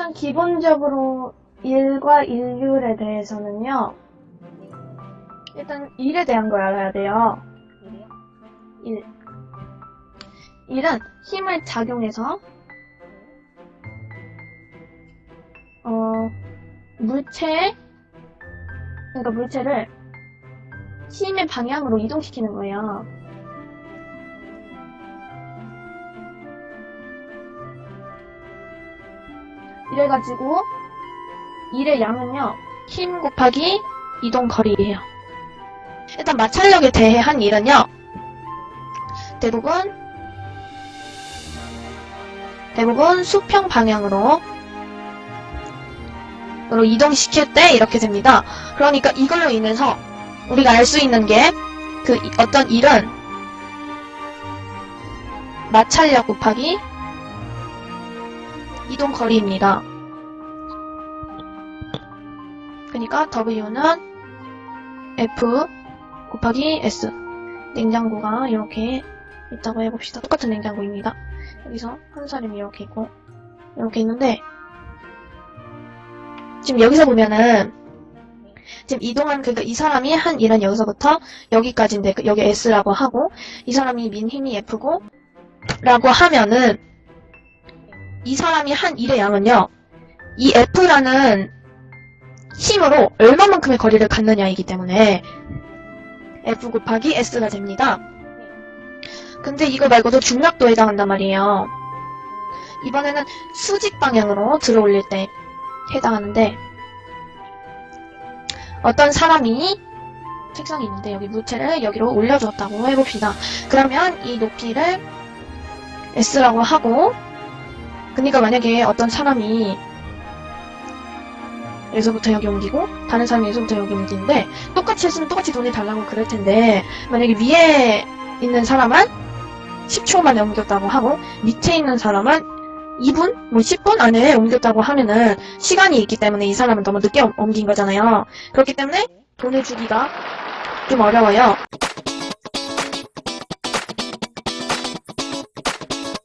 일단 기본적으로 일과 일률에 대해서는요. 일단 일에 대한 걸 알아야 돼요. 일. 일은 힘을 작용해서 어 물체 그러니까 물체를 힘의 방향으로 이동시키는 거예요. 이래가지고 일의 양은요 힘 곱하기 이동 거리예요. 일단 마찰력에 대해 한 일은요 대부분 대부분 수평 방향으로 으로 이동시킬 때 이렇게 됩니다. 그러니까 이걸로 인해서 우리가 알 수 있는 게 그 어떤 일은 마찰력 곱하기 이동 거리입니다. 그러니까 W는 F 곱하기 S 냉장고가 이렇게 있다고 해봅시다. 똑같은 냉장고입니다. 여기서 한 사람이 이렇게 있고 이렇게 있는데 지금 여기서 보면은 지금 이동한 그러니까 이 사람이 한 일은 여기서부터 여기까지인데 그 여기 S라고 하고 이 사람이 민 힘이 F고 라고 하면은 이 사람이 한 일의 양은요 이 F라는 힘으로 얼마만큼의 거리를 갖느냐이기 때문에 F 곱하기 S가 됩니다. 근데 이거 말고도 중력도에 해당한단 말이에요. 이번에는 수직 방향으로 들어올릴 때 해당하는데 어떤 사람이 책상이 있는데 여기 물체를 여기로 올려주었다고 해봅시다. 그러면 이 높이를 S라고 하고 그러니까 만약에 어떤 사람이 여기서부터 여기 옮기고 다른 사람이 여기서부터 여기 옮기는데 똑같이 했으면 똑같이 돈이 달라고 그럴 텐데 만약에 위에 있는 사람은 10초 만에 옮겼다고 하고 밑에 있는 사람은 2분, 뭐 10분 안에 옮겼다고 하면은 시간이 있기 때문에 이 사람은 너무 늦게 옮- 옮긴 거잖아요. 그렇기 때문에 돈을 주기가 좀 어려워요.